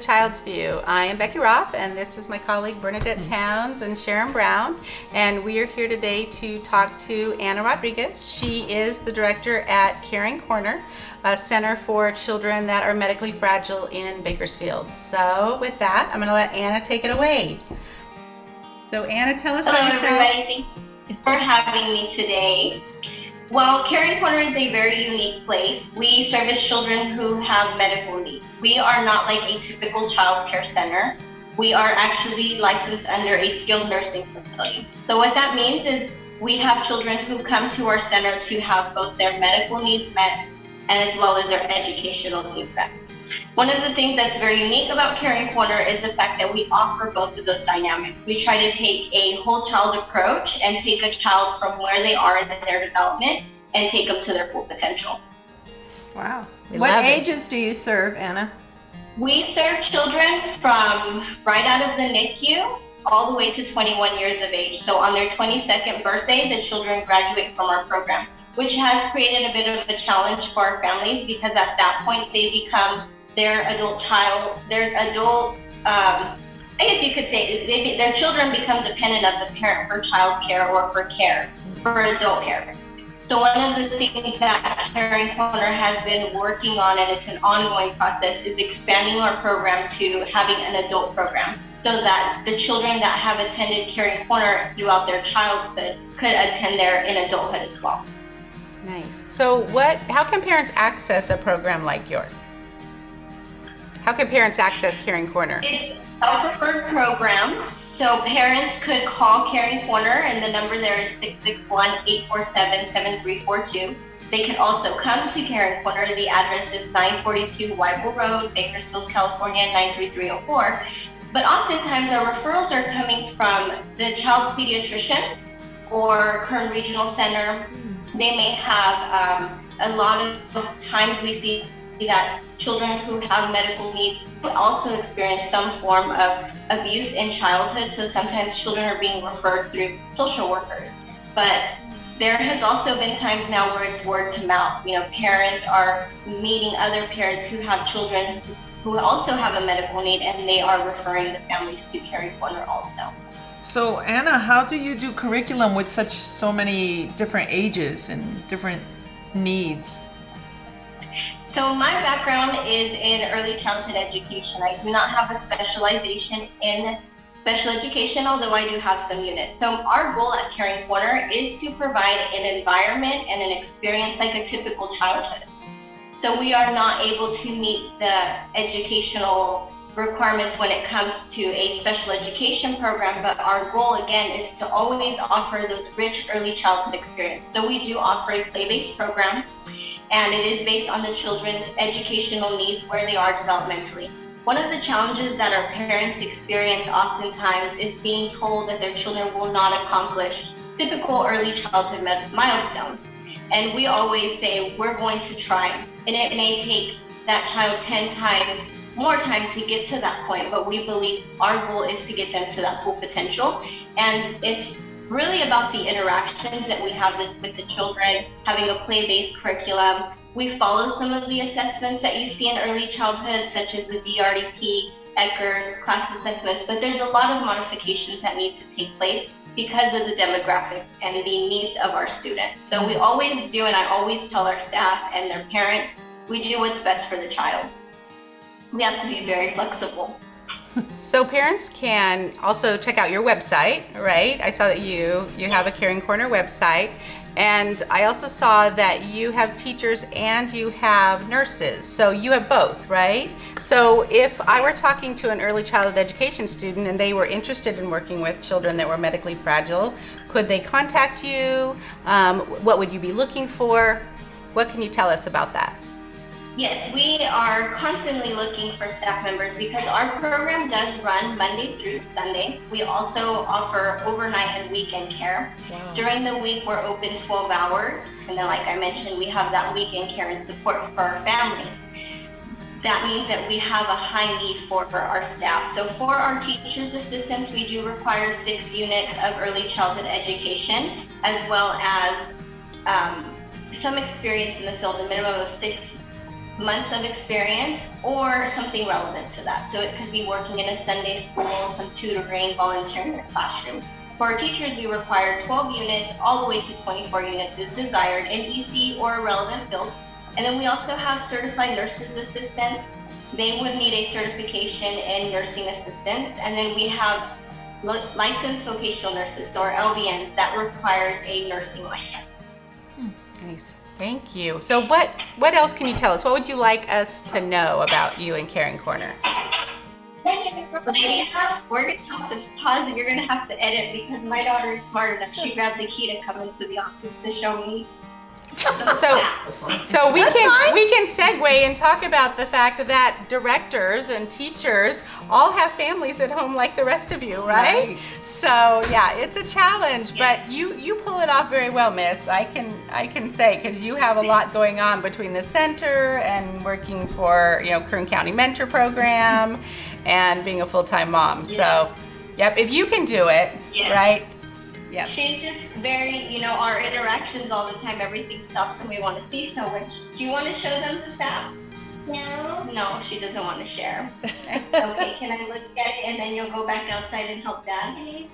Child's View. I am Becky Roth, and this is my colleague Bernadette mm-hmm. Towns and Sharon Brown. And we are here today to talk to Anna Rodriguez. She is the director at Caring Corner, a center for children that are medically fragile in Bakersfield. So, with that, I'm going to let Anna take it away. So, Anna, tell us Hello, about yourself. everybody. Thank you for having me today. Well, Caring Corner is a very unique place. We service children who have medical needs. We are not like a typical child care center. We are actually licensed under a skilled nursing facility. So what that means is we have children who come to our center to have both their medical needs met as well as our educational needs met. One of the things that's very unique about Caring Corner is the fact that we offer both of those dynamics. We try to take a whole child approach and take a child from where they are in their development and take them to their full potential. Wow. We what love it. ages do you serve, Anna? We serve children from right out of the NICU all the way to 21 years of age. So on their 22nd birthday, the children graduate from our program, which has created a bit of a challenge for our families because at that point they become their adult child, their adult, um, I guess you could say, they, their children become dependent of the parent for child care or for care, for adult care. So one of the things that Caring Corner has been working on, and it's an ongoing process, is expanding our program to having an adult program so that the children that have attended Caring Corner throughout their childhood could attend there in adulthood as well. Nice. So, what? How can parents access a program like yours? How can parents access Caring Corner? It's a preferred program, so parents could call Caring Corner, and the number there is 661-847-7342. They can also come to Caring Corner. The address is 942 Wible Road, Bakersfield, California, 93304. But oftentimes our referrals are coming from the child's pediatrician or Kern Regional Center. They may have um, a lot of times we see that children who have medical needs also experience some form of abuse in childhood. So sometimes children are being referred through social workers. But there has also been times now where it's word to mouth. You know, parents are meeting other parents who have children who also have a medical need and they are referring the families to Caring Corner also. So Anna, how do you do curriculum with such so many different ages and different needs? So my background is in early childhood education. I do not have a specialization in special education, although I do have some units. So our goal at Caring Corner is to provide an environment and an experience like a typical childhood. So we are not able to meet the educational requirements when it comes to a special education program, but our goal again is to always offer those rich early childhood experience. So we do offer a play-based program and it is based on the children's educational needs where they are developmentally. One of the challenges that our parents experience oftentimes is being told that their children will not accomplish typical early childhood milestones. And we always say, we're going to try. And it may take that child 10 times more time to get to that point, but we believe our goal is to get them to that full potential. And it's really about the interactions that we have with, the children, having a play-based curriculum. We follow some of the assessments that you see in early childhood, such as the DRDP, ECERS, class assessments, but there's a lot of modifications that need to take place because of the demographic and the needs of our students. So we always do, and I always tell our staff and their parents, we do what's best for the child. We have to be very flexible. So parents can also check out your website, right? I saw that you you have a Caring Corner website, and I also saw that you have teachers and you have nurses. So you have both, right? So if I were talking to an early childhood education student and they were interested in working with children that were medically fragile, could they contact you? Um, what would you be looking for? What can you tell us about that? Yes, we are constantly looking for staff members because our program does run Monday through Sunday. We also offer overnight and weekend care. Wow. During the week, we're open 12 hours. And then, like I mentioned, we have that weekend care and support for our families. That means that we have a high need for, for our staff. So for our teachers assistants, we do require six units of early childhood education, as well as um, some experience in the field, a minimum of six months of experience or something relevant to that. So it could be working in a Sunday school, some tutoring, volunteering in a classroom. For our teachers, we require 12 units all the way to 24 units is desired in EC or a relevant field. And then we also have certified nurses assistants. They would need a certification in nursing assistants. And then we have licensed vocational nurses, our LVNs, that requires a nursing license. Hmm, nice. Thank you. So what what else can you tell us? What would you like us to know about you and Caring Corner? Ladies, we're gonna have to pause. You're gonna have to edit because my daughter is smart enough. She grabbed the key to come into the office to show me. So so we can we can segue and talk about the fact that directors and teachers all have families at home like the rest of you, right? Right. So yeah, it's a challenge, but you you pull it off very well, Miss. I can I can say because you have a lot going on between the center and working for you know Kern County Mentor Program and being a full time mom. So yep, if you can do it, Yeah. right? Yep. She's just very, you know, our interactions all the time. Everything stops and we want to see so much. Do you want to show them the app? No. No, she doesn't want to share. okay, can I look at it and then you'll go back outside and help dad?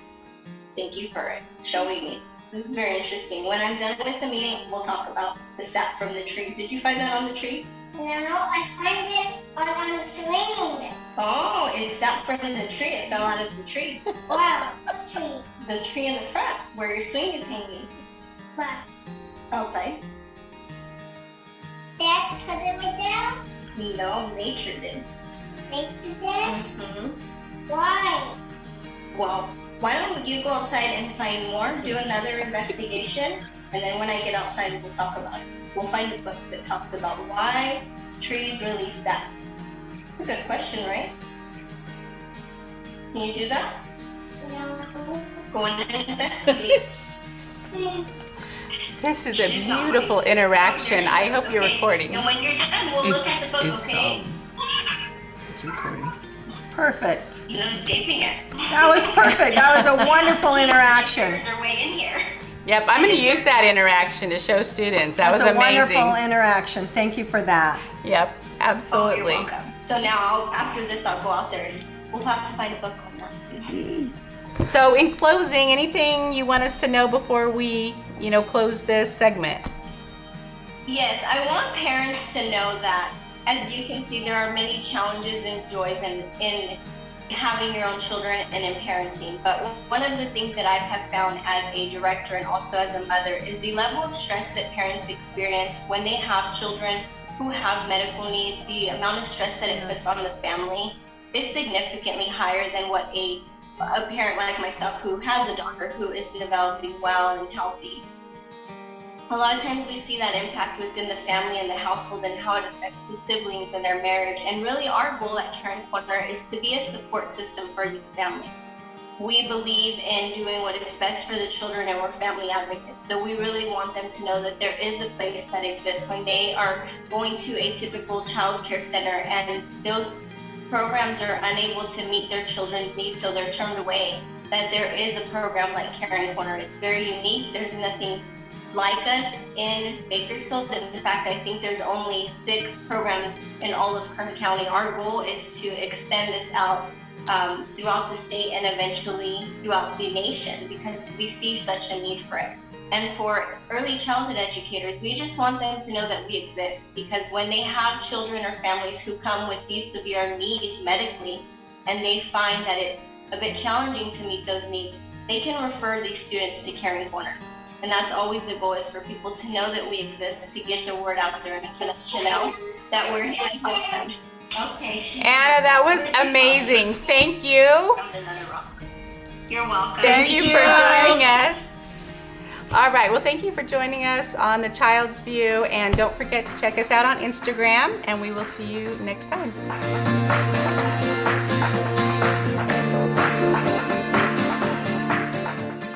Thank you for it, showing me. This is very interesting. When I'm done with the meeting, we'll talk about the sap from the tree. Did you find that on the tree? No, I find it on a swing. Oh, it sap from the tree. It fell out of the tree. Wow, tree. The tree in the front where your swing is hanging. Wow. Outside. Dad put it right down. No, nature did. Nature did. Mm-hmm. Why? Well, why don't you go outside and find more, do another investigation, and then when I get outside, we'll talk about it. We'll find a book that talks about why trees release sap. It's a good question, right? Can you do that? No. Go in and investigate. This is a beautiful interaction. I hope you're recording. And when you're done, we'll look at the book, it's, okay? um, it's recording. Perfect. No escaping it. That was perfect. That was a wonderful interaction. Pictures are way in here. Yep, I'm going to use that interaction to show students. That That's was a wonderful interaction. Thank you for that. Yep, Oh, absolutely. you're welcome. So now, I'll, after this, I'll go out there and we'll have to find a book on that. So, in closing, anything you want us to know before we, you know, close this segment? Yes, I want parents to know that, as you can see, there are many challenges and joys in, in having your own children and in parenting. But one of the things that I have found as a director and also as a mother is the level of stress that parents experience when they have children who have medical needs. The amount of stress that it puts on the family is significantly higher than what a a parent like myself who has a daughter who is developing well and healthy a lot of times we see that impact within the family and the household and how it affects the siblings and their marriage. And really, our goal at Caring Corner is to be a support system for these families. We believe in doing what is best for the children, and we're family advocates. So we really want them to know that there is a place that exists when they are going to a typical child care center and those programs are unable to meet their children's needs, so they're turned away. That there is a program like Caring Corner. It's very unique. There's nothing like us in Bakersfield. In fact, I think there's only six programs in all of Kern County. Our goal is to extend this out um, throughout the state and eventually throughout the nation because we see such a need for it. And for early childhood educators, we just want them to know that we exist because when they have children or families who come with these severe needs medically and they find that it's a bit challenging to meet those needs, they can refer these students to Caring Corner. And that's always the goal is for people to know that we exist, to get the word out there and for them to know that we're here to help them. Okay. Anna, that was amazing. Thank you. Found another rock. You're welcome. Thank, Thank you you. for joining us. All right, well, thank you for joining us on the Child's View. And don't forget to check us out on Instagram, and we will see you next time.